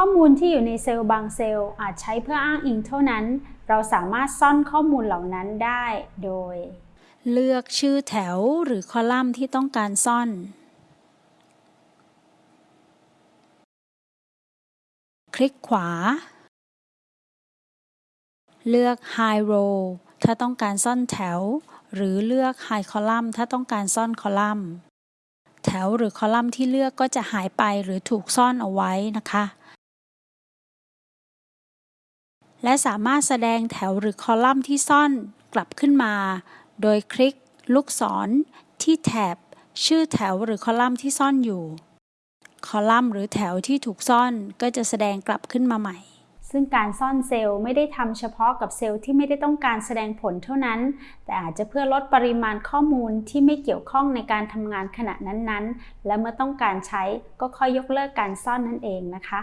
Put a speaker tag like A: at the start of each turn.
A: ข้อมูลที่อยู่ในเซลล์บางเซลล์อาจใช้เพื่ออ้างอิงเท่านั้น เราสามารถซ่อนข้อมูลเหล่านั้นได้โดย
B: เลือกชื่อแถวหรือคอลัมน์ที่ต้องการซ่อนคลิกขวา เลือก High Row ถ้าต้องการซ่อนแถว หรือเลือก High Column ถ้าต้องการซ่อนคอลัมน์ แถวหรือคอลัมน์ที่เลือกก็จะหายไปหรือถูกซ่อนเอาไว้นะคะ และสามารถแสดงแถวหรือคอลัมน์ที่ซ่อนกลับขึ้นมา โดยคลิกลูกศรที่แถบ ชื่อแถวหรือคอลัมน์ที่ซ่อนอยู่ คอลัมน์หรือแถวที่ถูกซ่อนก็จะแสดงกลับขึ้นมาใหม่
A: ซึ่งการซ่อนเซลล์ไม่ได้ทำเฉพาะกับเซลล์ที่ไม่ได้ต้องการแสดงผลเท่านั้น แต่อาจจะเพื่อลดปริมาณข้อมูลที่ไม่เกี่ยวข้องในการทำงานขณะนั้นๆ และเมื่อต้องการใช้ก็ค่อยยกเลิกการซ่อนนั่นเองนะคะ